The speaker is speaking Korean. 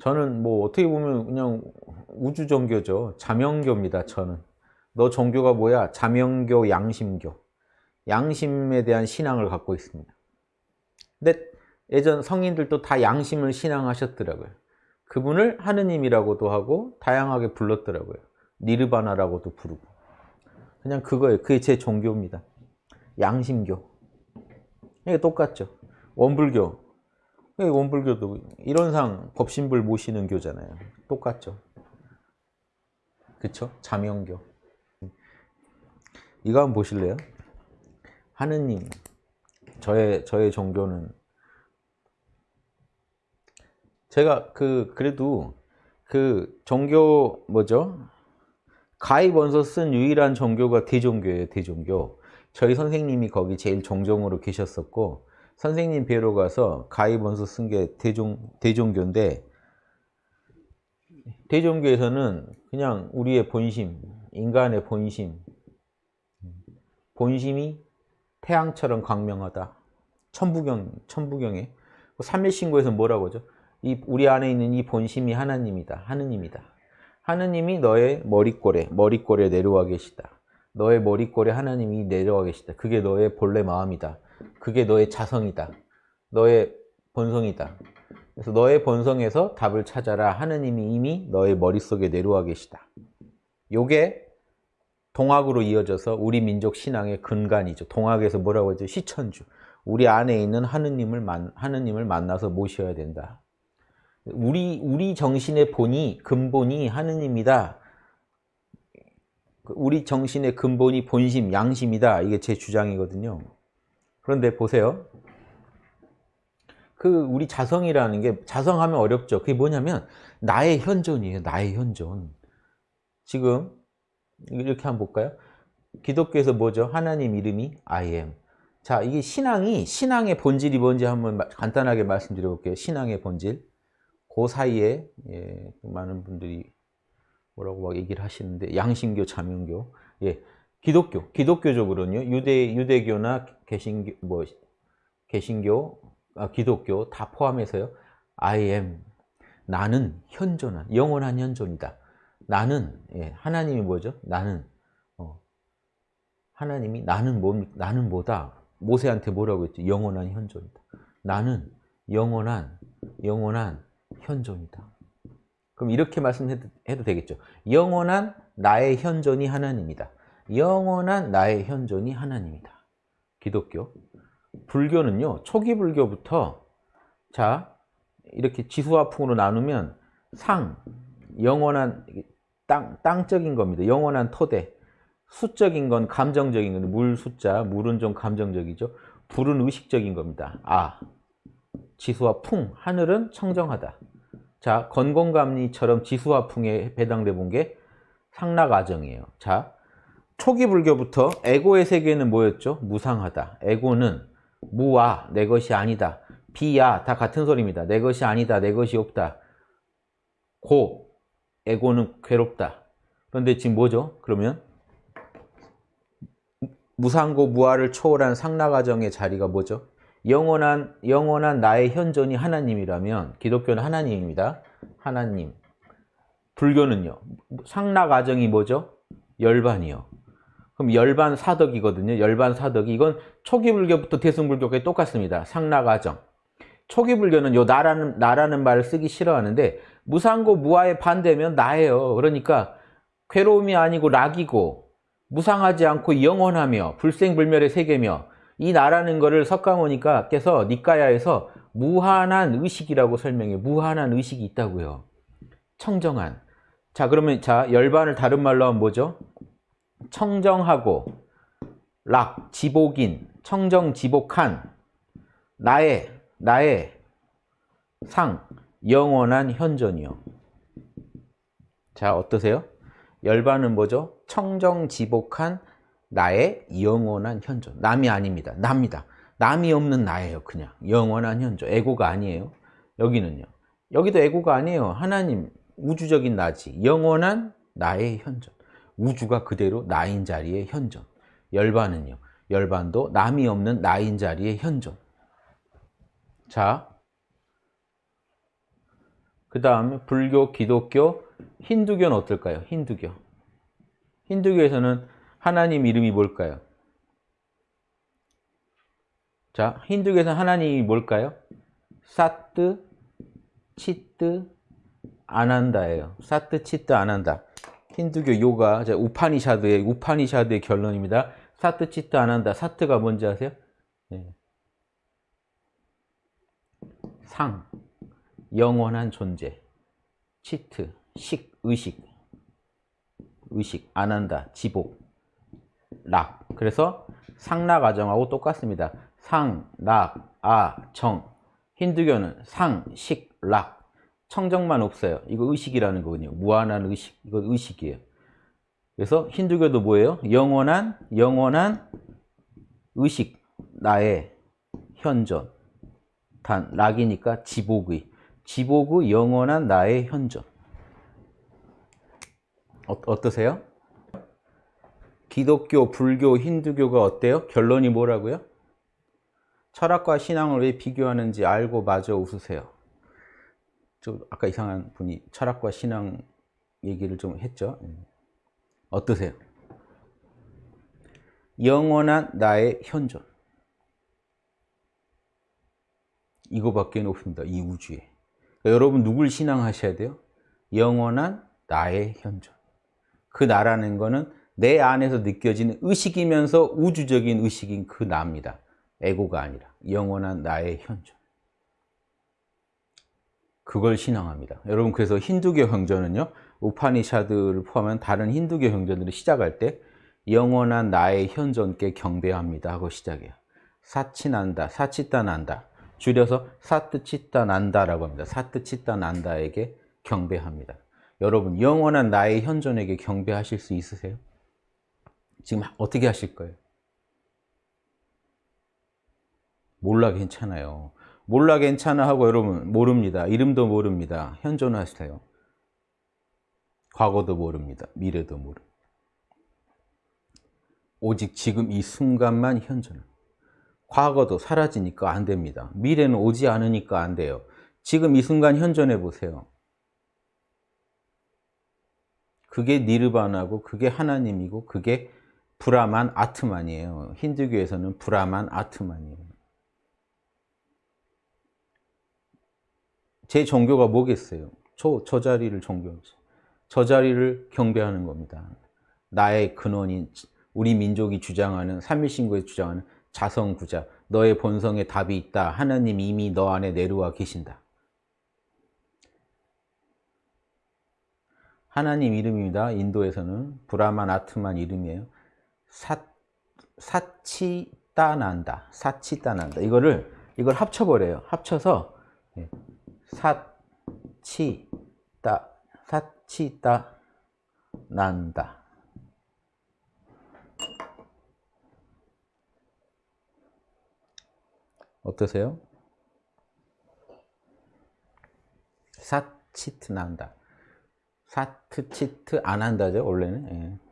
저는 뭐 어떻게 보면 그냥 우주 종교죠. 자명교입니다. 저는. 너 종교가 뭐야? 자명교, 양심교. 양심에 대한 신앙을 갖고 있습니다. 근데 예전 성인들도 다 양심을 신앙하셨더라고요. 그분을 하느님이라고도 하고 다양하게 불렀더라고요. 니르바나라고도 부르고. 그냥 그거예요. 그게 제 종교입니다. 양심교. 이게 똑같죠. 원불교. 원불교도 이론상 법신불 모시는 교잖아요. 똑같죠. 그쵸? 자명교. 이거 한번 보실래요? 하느님. 저의, 저의 종교는 제가 그, 그래도 그 종교, 뭐죠? 가입 원서 쓴 유일한 종교가 대종교예요, 대종교. 저희 선생님이 거기 제일 종종으로 계셨었고, 선생님 뵈러 가서 가입 원서 쓴 게 대종, 대종교인데, 대종교에서는 그냥 우리의 본심, 인간의 본심, 본심이 태양처럼 광명하다. 천부경, 천부경에. 삼일신고에서 뭐라고 하죠? 이 우리 안에 있는 이 본심이 하나님이다. 하느님이다. 하느님이 너의 머리꼴에 머리꼴에 내려와 계시다. 너의 머리꼴에 하나님이 내려와 계시다. 그게 너의 본래 마음이다. 그게 너의 자성이다. 너의 본성이다. 그래서 너의 본성에서 답을 찾아라. 하느님이 이미 너의 머릿속에 내려와 계시다. 요게 동학으로 이어져서 우리 민족 신앙의 근간이죠. 동학에서 뭐라고 하죠? 시천주. 우리 안에 있는 하느님을 만, 하느님을 만나서 모셔야 된다. 우리 우리 정신의 본이 근본이 하느님이다. 우리 정신의 근본이 본심, 양심이다. 이게 제 주장이거든요. 그런데 보세요. 그 우리 자성이라는 게 자성하면 어렵죠. 그게 뭐냐면 나의 현존이에요. 나의 현존. 지금 이렇게 한번 볼까요? 기독교에서 뭐죠? 하나님 이름이 I am. 자, 이게 신앙이 신앙의 본질이 뭔지 한번 간단하게 말씀드려 볼게요. 신앙의 본질. 그 사이에 예, 많은 분들이 뭐라고 막 얘기를 하시는데 양심교, 자명교, 예, 기독교, 기독교적으로는요 유대 유대교나 개신교, 뭐 개신교, 아, 기독교 다 포함해서요. I am 나는 현존한 영원한 현존이다. 나는 예, 하나님이 뭐죠? 나는 어, 하나님이 나는 뭐 나는 뭐다? 모세한테 뭐라고 했지? 영원한 현존이다. 나는 영원한 영원한 현존이다. 그럼 이렇게 말씀해도 해도 되겠죠. 영원한 나의 현존이 하나님이다. 영원한 나의 현존이 하나님이다. 기독교. 불교는요. 초기 불교부터 자 이렇게 지수화풍으로 나누면 상, 영원한 땅, 땅적인 겁니다. 영원한 토대. 수적인 건 감정적인 건데 물 숫자, 물은 좀 감정적이죠. 불은 의식적인 겁니다. 아, 지수와 풍, 하늘은 청정하다. 자, 건공감리처럼 지수와 풍에 배당돼 본 게 상락아정이에요. 자, 초기 불교부터 에고의 세계는 뭐였죠? 무상하다. 에고는 무와 내 것이 아니다. 비야 다 같은 소리입니다. 내 것이 아니다. 내 것이 없다. 고 에고는 괴롭다. 그런데 지금 뭐죠? 그러면 무상고 무아를 초월한 상락아정의 자리가 뭐죠? 영원한 영원한 나의 현존이 하나님이라면 기독교는 하나님입니다. 하나님. 불교는요. 상락 아정이 뭐죠? 열반이요. 그럼 열반 사덕이거든요. 열반 사덕이 이건 초기 불교부터 대승 불교까지 똑같습니다. 상락 아정. 초기 불교는 요 나라는 나라는 말을 쓰기 싫어하는데 무상고 무아의 반대면 나예요. 그러니까 괴로움이 아니고 락이고 무상하지 않고 영원하며 불생불멸의 세계며 이 나라는 거를 석가모니까께서 니까야에서 무한한 의식이라고 설명해 무한한 의식이 있다고요. 청정한. 자 그러면 자 열반을 다른 말로 하면 뭐죠? 청정하고 락, 지복인, 청정 지복한 나의 나의 상, 영원한 현존이요. 자 어떠세요? 열반은 뭐죠? 청정 지복한 나의 영원한 현존. 남이 아닙니다. 납니다. 남이 없는 나예요. 그냥 영원한 현존. 에고가 아니에요. 여기는요. 여기도 에고가 아니에요. 하나님 우주적인 나지. 영원한 나의 현존. 우주가 그대로 나인 자리의 현존. 열반은요. 열반도 남이 없는 나인 자리의 현존. 자, 그 다음에 불교, 기독교, 힌두교는 어떨까요? 힌두교. 힌두교에서는 하나님 이름이 뭘까요? 자, 힌두교에서는 하나님이 뭘까요? 사트, 치트, 아난다예요. 사트, 치트, 아난다. 힌두교 요가, 자, 우파니샤드의, 우파니샤드의 결론입니다. 사트, 치트, 아난다. 사트가 뭔지 아세요? 네. 상, 영원한 존재. 치트, 식, 의식. 의식, 아난다, 지복, 락. 그래서 상락 아정하고 똑같습니다. 상, 락, 아, 정. 힌두교는 상, 식, 락. 청정만 없어요. 이거 의식이라는 거거든요. 무한한 의식. 이거 의식이에요. 그래서 힌두교도 뭐예요? 영원한, 영원한 의식. 나의 현존. 단, 락이니까 지복의. 지복의 영원한 나의 현존. 어, 어떠세요? 기독교, 불교, 힌두교가 어때요? 결론이 뭐라고요? 철학과 신앙을 왜 비교하는지 알고 마저 웃으세요. 저 아까 이상한 분이 철학과 신앙 얘기를 좀 했죠. 예. 어떠세요? 영원한 나의 현존. 이거밖에 없습니다. 이 우주에. 그러니까 여러분 누굴 신앙하셔야 돼요? 영원한 나의 현존. 그 나라는 거는 내 안에서 느껴지는 의식이면서 우주적인 의식인 그 나입니다. 에고가 아니라 영원한 나의 현존. 그걸 신앙합니다. 여러분 그래서 힌두교 형전은요. 우파니샤드를 포함한 다른 힌두교 형전들을 시작할 때 영원한 나의 현존께 경배합니다 하고 시작해요. 사치난다, 사치따난다. 줄여서 사트치따난다라고 합니다. 사트치따난다에게 경배합니다. 여러분 영원한 나의 현존에게 경배하실 수 있으세요? 지금 어떻게 하실 거예요? 몰라 괜찮아요. 몰라 괜찮아 하고 여러분 모릅니다. 이름도 모릅니다. 현존 하세요. 과거도 모릅니다. 미래도 모릅니다. 오직 지금 이 순간만 현존. 과거도 사라지니까 안 됩니다. 미래는 오지 않으니까 안 돼요. 지금 이 순간 현존해 보세요. 그게 니르바나고 그게 하나님이고 그게 브라만 아트만이에요. 힌두교에서는 브라만 아트만이에요. 제 종교가 뭐겠어요? 저, 저 자리를 종교하죠. 저 자리를 경배하는 겁니다. 나의 근원인 우리 민족이 주장하는 삼일신고에 주장하는 자성구자 너의 본성에 답이 있다. 하나님 이미 너 안에 내려와 계신다. 하나님 이름입니다. 인도에서는 브라만 아트만 이름이에요. 사, 사치따난다. 사치따난다. 이거를 이걸 합쳐버려요. 합쳐서 예, 사치따 사치따 난다. 어떠세요? 사치트 난다. 사트치트 안 한다죠 원래는. 예.